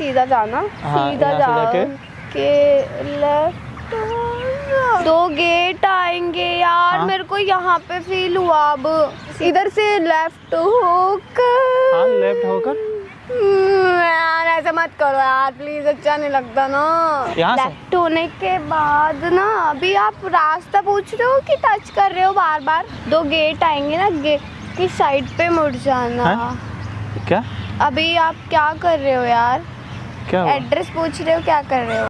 सीधा जाना हाँ, सीधा यहाँ से जा के लेफ़्ट दो गेट आएँगे यार हाँ। मेरे को यहाँ पे फील हुआ अब। इधर से लेफ़्ट होकर। हाँ लेफ़्ट होकर। हम्म, यार ऐसे मत करो यार प्लीज़ अच्छा नहीं लगता ना। लेफ़्ट होने के बाद ना अभी आप रास्ता पूछ रहे हो कि टच कर रहे हो बार बार दो गेट आएँगे ना गेट की साइड पे मुड़ जाना। हैं? क्या? अभी आप क्या कर रहे हो यार? क्या एड्रेस पूछ रहे हो क्या कर रहे हो?